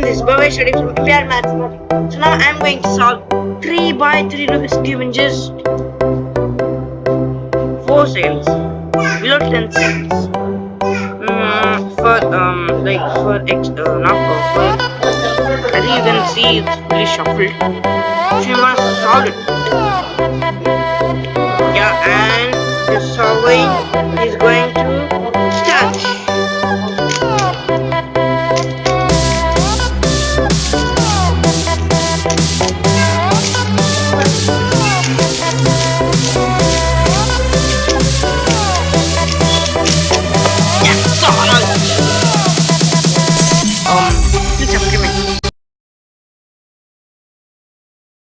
this is study from FAR Mathematics. So now I'm going to solve 3 by 3 Rubik's Cube in just 4 seconds. Below 10 seconds. Mm, for, um, like, for, ex uh, not for, I think you can see it's fully shuffled. So you want to solve it. Yeah, and the solving is going to. Thank